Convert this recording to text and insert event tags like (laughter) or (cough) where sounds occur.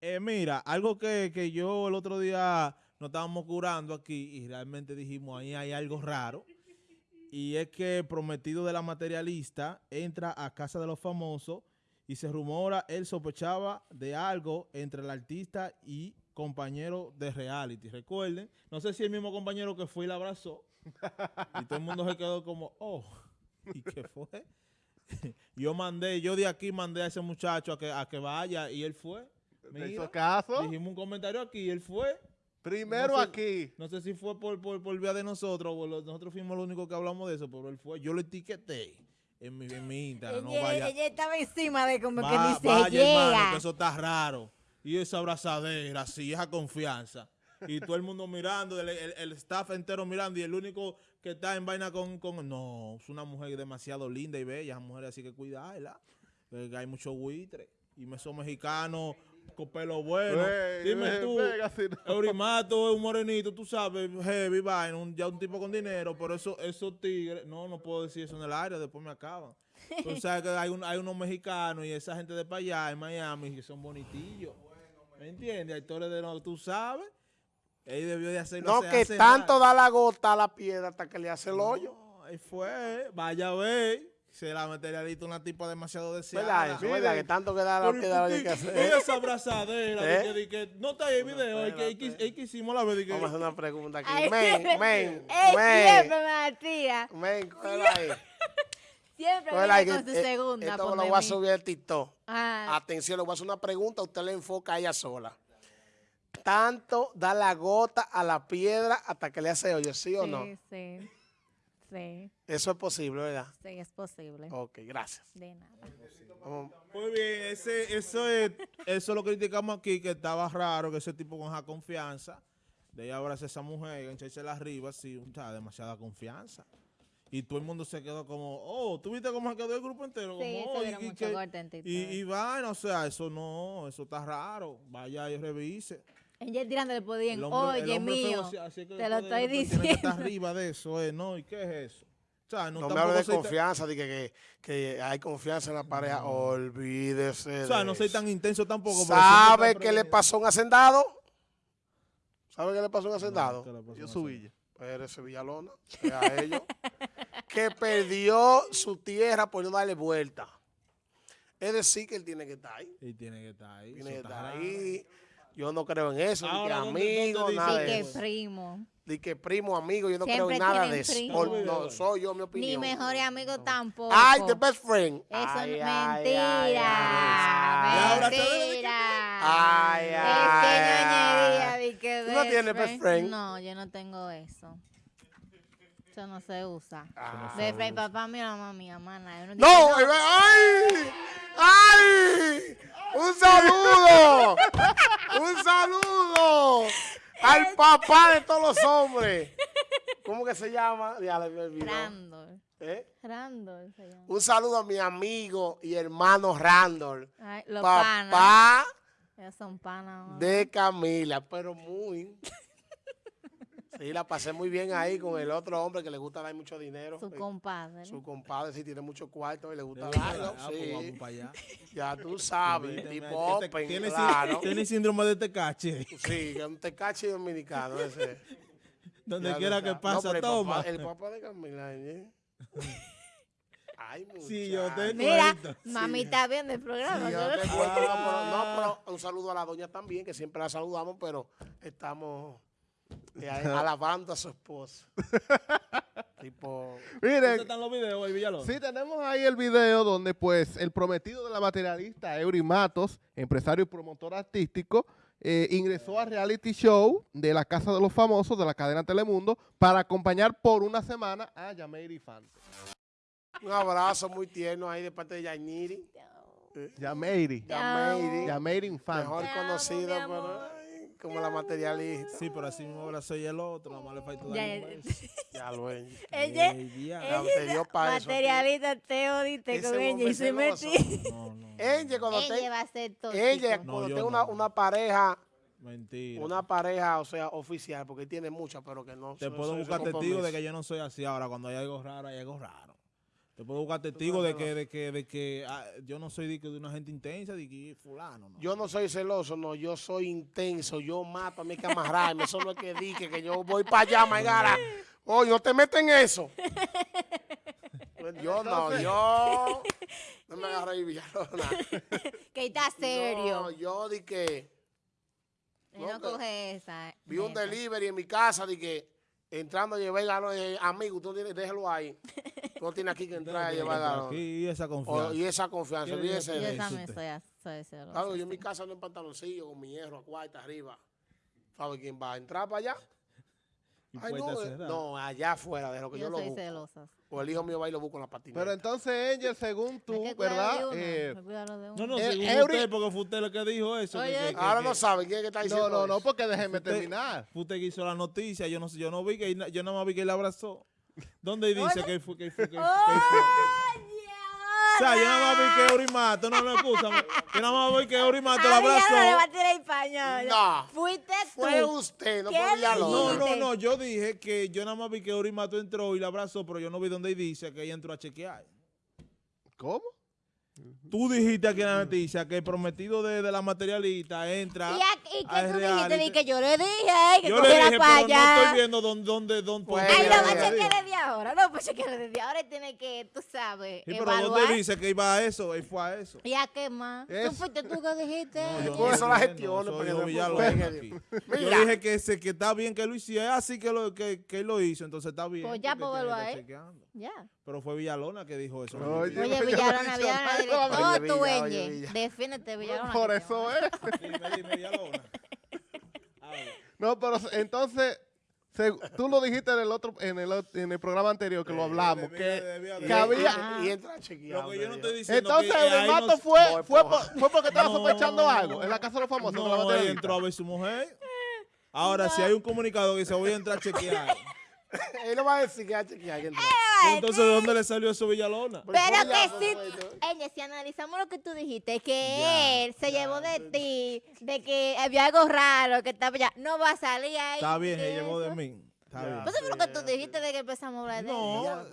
Eh, mira, algo que, que yo el otro día nos estábamos curando aquí y realmente dijimos, ahí hay algo raro. Y es que prometido de la materialista entra a casa de los famosos y se rumora, él sospechaba de algo entre el artista y compañero de reality. Recuerden, no sé si el mismo compañero que fue y la abrazó. Y todo el mundo se quedó como, oh, ¿y qué fue? (laughs) yo mandé, yo de aquí mandé a ese muchacho a que, a que vaya y él fue. ¿Te hizo Mira, caso? dijimos un comentario aquí y él fue. Primero No sé- aquí. No sé si fue por, por, por vía de nosotros, nosotros fuimos los únicos que hablamos de eso, pero él fue. Yo lo etiqueté en mi, en mi Instagram. No ella, vaya, ella estaba encima de como Va- que dice, vaya, hermano, que eso está raro. Y esa abrazadera, así, esa confianza. Y todo el mundo mirando, el, el- el staff entero mirando, y el único que está en vaina con, con... No, es una mujer demasiado linda y bella, esa mujer así que cuidarla. porque hay mucho buitre. Y me son mexicanos con pelo bueno. Ey, Dime tú, así no. Eurimato es un morenito, tú sabes, heavy, vaina, un- ya un tipo con dinero, pero eso, esos tigres, no, no puedo decir eso en el área, después me acaban. Tú (laughs) sabes que hay, un- hay unos mexicanos y esa gente de para allá en Miami que son bonitillos. ¿Me entiendes? Actores de no, tú sabes. Él debió de hacerlo No, hace- que hace tanto rato. da la gota a la piedra hasta que le hace el hoyo. Ahí fue, vaya a ver. Se la materialista una tipa demasiado deseada. ¿Verdad eso? ¿Verdad? Que tanto que da la Pero, ¿y piedra por hay qué? que hacer. Oye, esa abrazadera, de ¿Eh? que, que- no está ahí el video, es que, que, que hicimos la vez que, Vamos a hacer una pregunta aquí. Ay, Men, siempre- men, men. siempre tira. Men, cógela ahí. (laughs) Siempre viene que, con su eh, segunda. Esto lo voy a subir al TikTok. Ah, Atención, le voy a hacer una pregunta, usted le enfoca a ella sola. Tanto da la gota a la piedra hasta que le hace hoyo, ¿sí o no? Sí, sí. Sí, Eso es posible, ¿verdad? sí, es posible. Ok, gracias. De nada. Vamos. Muy bien, ese, eso es, eso lo criticamos aquí, que estaba raro que ese tipo con esa confianza, de ella abrazar a esa mujer, enganchársela arriba, sí, o sea, demasiada confianza. Y todo el mundo se quedó como, oh, ¿tú viste cómo se quedó el grupo entero? Sí, Como, se "Oh, vieron y, mucho que- y, y o sea, eso no, eso está raro. Vaya y revise. Ella tirándole El hombre- oye feo mío, así- así que te lo estoy diciendo. arriba de eso, eh, ¿no? ¿Y qué es eso? O sea, no, No me hable de tan- confianza, de que, que, que hay confianza en la pareja. Olvídese. O sea, de no soy eso. tan intenso tampoco. ¿Sabe qué le pasó a un hacendado? ¿Sabe qué le pasó a un hacendado? ¿Qué le pasó a Yo un su hacendado? villa. Pues ese Villalona, a ellos, (laughs) que perdió su tierra por no darle vuelta. Es decir, que él tiene que estar ahí. Y tiene que estar ahí. Tiene eso que está estar raro. ahí. Yo no creo en eso, ni que Ahora, ¿dónde- amigo, nada de que eso. primo. Ni que primo, amigo, yo no Siempre creo en nada de eso. primo. No, soy yo, mi Ni opinión. mejores amigos tampoco. Ay, the best friend. Eso Ay, es ay, mentira. ay, ay. De mentira. Ay, Es ay, que ay. ñoñería de que ¿Tú no tienes best friend? No, yo no tengo eso. Eso no se usa. Ah. Best friend, papá mío, mamá mía, mana. Yo No, ay, ay, ay, un saludo, un saludo al papá de todos los hombres. (laughs) ¿Cómo que se llama? Ya le. Randall. ¿Eh? Randall se llama. Un saludo a mi amigo y hermano Randall, Ay, los papá son panas. de Camila, pero muy. (laughs) Sí, la pasé muy bien ahí con el otro hombre que le gusta dar mucho dinero. Su Eh, compadre. Su compadre sí tiene mucho cuarto y le gusta darlo. pues vamos Sí, para allá. (laughs) ya tú sabes, tipo open, tiene, claro. (laughs) tiene síndrome de tecache. Sí, un tecache dominicano ese. Donde Ya quiera que. No, pasa, toma. Papá, el papá de Camila, ¿eh? Ay. Sí, yo te Mira, mami está viendo el programa. Sí, yo ¿no? te cuento, no, pero, no, pero un saludo a la doña también, que siempre la saludamos, pero estamos alabando a su esposo. (laughs) tipo, ¿Dónde Miren, están los videos, Villalón? sí tenemos ahí el video donde pues el prometido de la materialista, Eury Matos, empresario y promotor artístico, eh, ingresó al reality show de la Casa de los Famosos de la cadena Telemundo para acompañar por una semana a Yameir Infante. un abrazo muy tierno ahí de parte de Yainiri. Yameiri. Yameiri. Yameir Infante. Mejor amo, como la materialista. Sí, pero así mismo abrazó y el otro, nada más le falta dar un ya. beso. (laughs) Ya lo ven. (laughs) Ella. Ya te dio pa' eso a ti. materialista, te odiste con ella y se metí. (laughs) No, no. Ella cuando Ella te, va a ser tóxico. ella No, cuando tenga una, no. una pareja, Mentira. una pareja, o sea, oficial, porque tiene muchas, pero que no. Te no- puedo no- buscar no testigo de que yo no soy así. Ahora, cuando hay algo raro, hay algo raro. Te puedo buscar testigos de que, de que, de que ah, yo no soy de, que de una gente intensa, de que fulano, no. Yo no soy celoso, no, yo soy intenso, yo mato a mi que amarrarme, eso no es que dije que yo voy para allá, Maigara. Oye, no te metes en eso. Pues Yo no, yo no me agarré (laughs) ahí, Villalona. Que está serio. No, yo di que y no coge esa. vi un delivery en mi casa, di que entrando a llevar galón, eh, amigo, tiene, déjelo ahí. Tú no tienes aquí que entrar a llevar. Aquí, y esa O- confianza. y esa confianza, ¿Quién olvídese Yo también soy. Claro, yo en mi casa ando en pantaloncillo con mi hierro a cuarta arriba. ¿Sabe quién va a entrar para allá? (laughs) Y Ay, no, eh, no, allá afuera, de lo que yo, Yo lo soy busco. celosa. O el hijo mío va y lo busca en la patineta. Pero entonces, Angel, según tú, que ¿verdad? de uno, Eh, No, no, Eh, según Eury- usted, porque fue usted el que dijo eso. que- Oye, que- que- Ahora que- no sabe quién es que está diciendo no, no, no, porque déjeme Usted- terminar. Fue usted que hizo la noticia, yo no sé, yo no vi que yo nada más vi que él abrazó. ¿Dónde dice que fue que fue que, que fue? O sea, yo nada más vi que Eurimato, no, no, escúchame. Yo nada más vi que Eurimato lo Ay, ya no le va abrazó. a tirar español. No. Fuiste tú. Fue usted, no ¿Qué fue Villalobos. No, no, no, yo dije que yo nada más vi que Eurimato entró y la abrazó, pero yo no vi dónde dice que ella entró a chequear. ¿Cómo? Tú dijiste aquí en la noticia que el prometido de, de la materialista entra. ¿Y, a- y a qué tú dijiste? reality. Di que yo le dije que Yo le cogiera dije, para pero no allá. estoy viendo dónde, dónde, dónde. Pues, Ay, no, pues chequear desde ahora. No, pues chequear desde ahora. Tiene que, tú sabes, Sí, pero evaluar. ¿dónde dice que iba a eso? Él fue a eso. ¿Y a qué más? ¿Tú Eso. fuiste tú que dijiste? No, yo Tú no la gestión, no, no, yo. (laughs) Yo dije que, se, que está bien que lo hiciera, así que, lo, que, que él lo hizo, entonces está bien. Pues ya, pues, vuelvo a él. Pero fue Villalona que dijo eso. Oye, Villalona, Villalona, nada. dile Oye, todo tu Villa, oye, Enge. Villa. Defínete, Villalona. Por eso es. Dime, dime, Villalona. No, pero entonces, se- tú lo dijiste en el otro, en el, en el programa anterior que lo hablamos, debía- que, debía- que debía- había... Y entra a chequear. Lo que yo no me estoy dijo. diciendo Entonces, que el mato no- fue, fue, por- fue porque estaba No. sospechando algo en la casa de los famosos. No, él entró a ver su mujer. Ahora, si hay un comunicado que dice voy a entrar a chequear, (laughs) Él no va a decir que hay que chequear. que entró. Pues entonces ¿de dónde le salió eso Villalona? Pero Pero ya, que fue, sí. Enge, si analizamos lo que tú dijiste, que Ya, él se llevó de ti, de que había algo raro, que estaba ya, no va a salir ahí. Está bien, se llevó de mí. Está Ya. bien. Pues eso fue lo que tú dijiste de que empezamos a hablar de No.